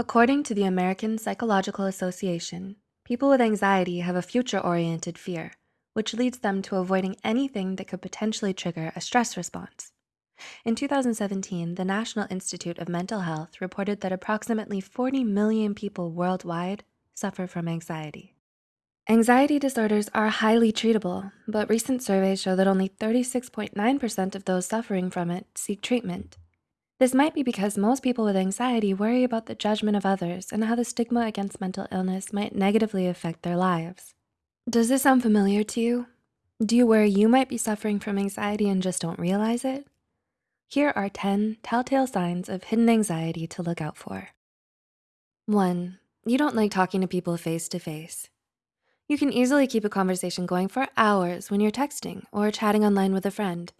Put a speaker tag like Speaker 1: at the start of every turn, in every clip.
Speaker 1: According to the American Psychological Association, people with anxiety have a future oriented fear, which leads them to avoiding anything that could potentially trigger a stress response. In 2017, the National Institute of Mental Health reported that approximately 40 million people worldwide suffer from anxiety. Anxiety disorders are highly treatable, but recent surveys show that only 36.9% of those suffering from it seek treatment. This might be because most people with anxiety worry about the judgment of others and how the stigma against mental illness might negatively affect their lives. Does this sound familiar to you? Do you worry you might be suffering from anxiety and just don't realize it? Here are 10 telltale signs of hidden anxiety to look out for. One, you don't like talking to people face to face. You can easily keep a conversation going for hours when you're texting or chatting online with a friend.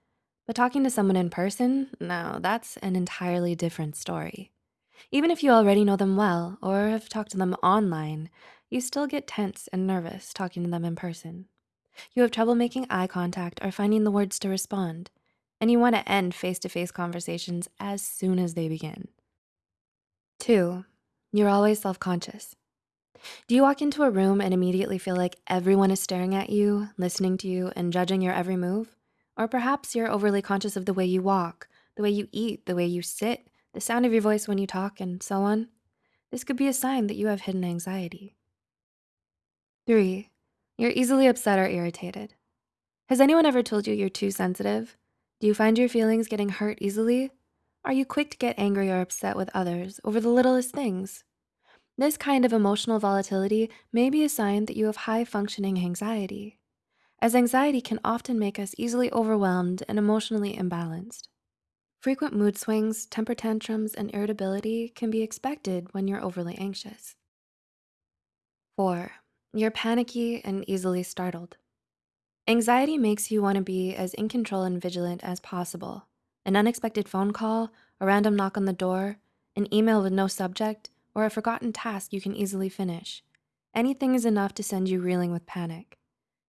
Speaker 1: But talking to someone in person, no, that's an entirely different story. Even if you already know them well or have talked to them online, you still get tense and nervous talking to them in person. You have trouble making eye contact or finding the words to respond, and you wanna end face-to-face conversations as soon as they begin. Two, you're always self-conscious. Do you walk into a room and immediately feel like everyone is staring at you, listening to you, and judging your every move? Or perhaps you're overly conscious of the way you walk, the way you eat, the way you sit, the sound of your voice when you talk, and so on. This could be a sign that you have hidden anxiety. Three, you're easily upset or irritated. Has anyone ever told you you're too sensitive? Do you find your feelings getting hurt easily? Are you quick to get angry or upset with others over the littlest things? This kind of emotional volatility may be a sign that you have high functioning anxiety, as anxiety can often make us easily overwhelmed and emotionally imbalanced. Frequent mood swings, temper tantrums, and irritability can be expected when you're overly anxious. Four, you're panicky and easily startled. Anxiety makes you wanna be as in control and vigilant as possible. An unexpected phone call, a random knock on the door, an email with no subject, or a forgotten task you can easily finish. Anything is enough to send you reeling with panic.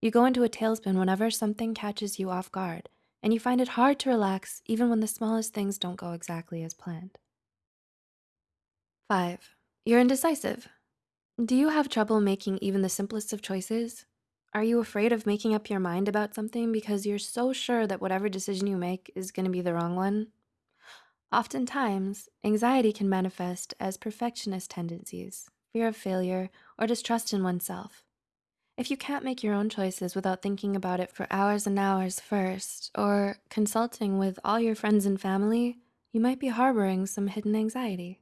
Speaker 1: You go into a tailspin whenever something catches you off guard, and you find it hard to relax even when the smallest things don't go exactly as planned. Five, you're indecisive. Do you have trouble making even the simplest of choices? Are you afraid of making up your mind about something because you're so sure that whatever decision you make is gonna be the wrong one? Oftentimes, anxiety can manifest as perfectionist tendencies, fear of failure, or distrust in oneself. If you can't make your own choices without thinking about it for hours and hours first, or consulting with all your friends and family, you might be harboring some hidden anxiety.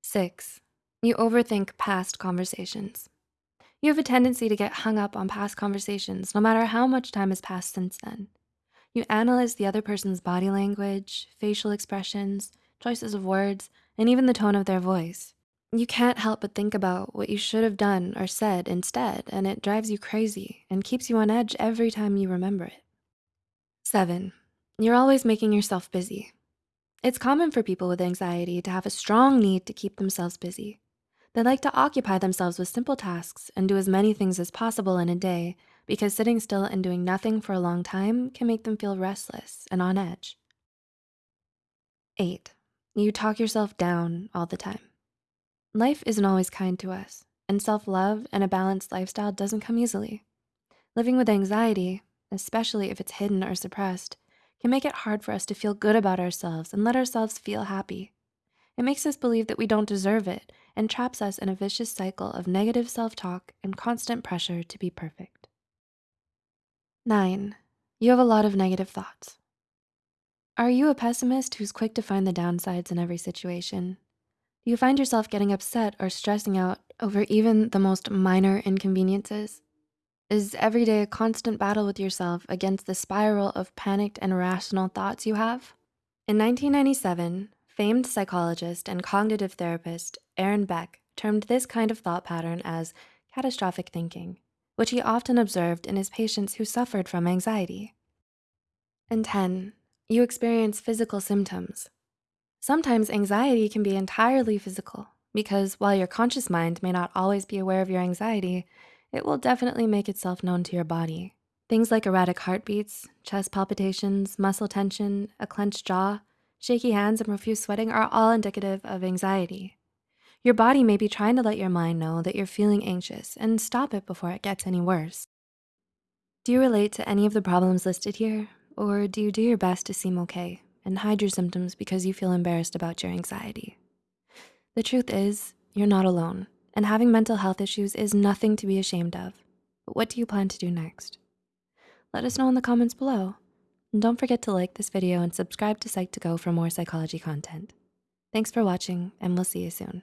Speaker 1: Six, you overthink past conversations. You have a tendency to get hung up on past conversations no matter how much time has passed since then. You analyze the other person's body language, facial expressions, choices of words, and even the tone of their voice. You can't help but think about what you should have done or said instead, and it drives you crazy and keeps you on edge every time you remember it. Seven, you're always making yourself busy. It's common for people with anxiety to have a strong need to keep themselves busy. They like to occupy themselves with simple tasks and do as many things as possible in a day because sitting still and doing nothing for a long time can make them feel restless and on edge. Eight, you talk yourself down all the time. Life isn't always kind to us, and self-love and a balanced lifestyle doesn't come easily. Living with anxiety, especially if it's hidden or suppressed, can make it hard for us to feel good about ourselves and let ourselves feel happy. It makes us believe that we don't deserve it and traps us in a vicious cycle of negative self-talk and constant pressure to be perfect. Nine, you have a lot of negative thoughts. Are you a pessimist who's quick to find the downsides in every situation? Do you find yourself getting upset or stressing out over even the most minor inconveniences? Is every day a constant battle with yourself against the spiral of panicked and irrational thoughts you have? In 1997, famed psychologist and cognitive therapist Aaron Beck termed this kind of thought pattern as catastrophic thinking which he often observed in his patients who suffered from anxiety. And 10, you experience physical symptoms. Sometimes anxiety can be entirely physical because while your conscious mind may not always be aware of your anxiety, it will definitely make itself known to your body. Things like erratic heartbeats, chest palpitations, muscle tension, a clenched jaw, shaky hands, and profuse sweating are all indicative of anxiety. Your body may be trying to let your mind know that you're feeling anxious and stop it before it gets any worse. Do you relate to any of the problems listed here? Or do you do your best to seem okay and hide your symptoms because you feel embarrassed about your anxiety? The truth is, you're not alone, and having mental health issues is nothing to be ashamed of. But what do you plan to do next? Let us know in the comments below. And don't forget to like this video and subscribe to Psych2Go for more psychology content. Thanks for watching, and we'll see you soon.